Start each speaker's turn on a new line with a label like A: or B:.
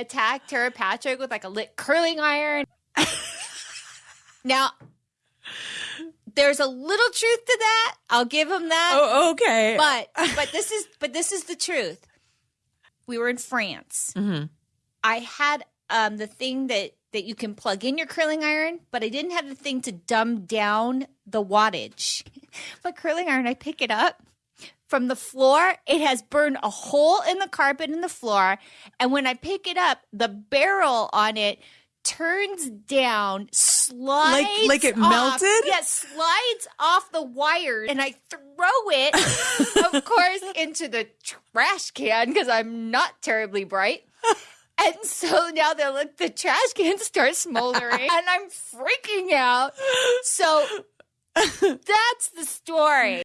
A: attacked Tara Patrick with like a lit curling iron. now, there's a little truth to that. I'll give him that.
B: Oh, okay.
A: But but this is but this is the truth. We were in France.
B: Mhm.
A: I had um the thing that that you can plug in your curling iron, but I didn't have the thing to dumb down the wattage. My curling iron, I pick it up from the floor. It has burned a hole in the carpet in the floor, and when I pick it up, the barrel on it turns down, slides
B: like like it
A: off-
B: melted?
A: Yeah, slides off the wire, and I throw it, of course, into the trash can because I'm not terribly bright. And so now the like the trash can starts smoldering, and I'm freaking out. So that's the story.